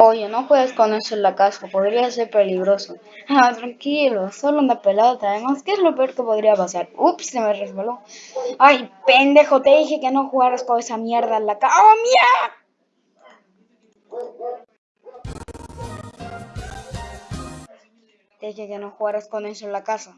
Oye, no juegues con eso en la casa, podría ser peligroso. Ah, tranquilo, solo una pelota. Además, ¿qué es lo peor que podría pasar? Ups, se me resbaló. Ay, pendejo, te dije que no jugaras con esa mierda en la casa. ¡Oh, mierda! Te dije que no jugaras con eso en la casa.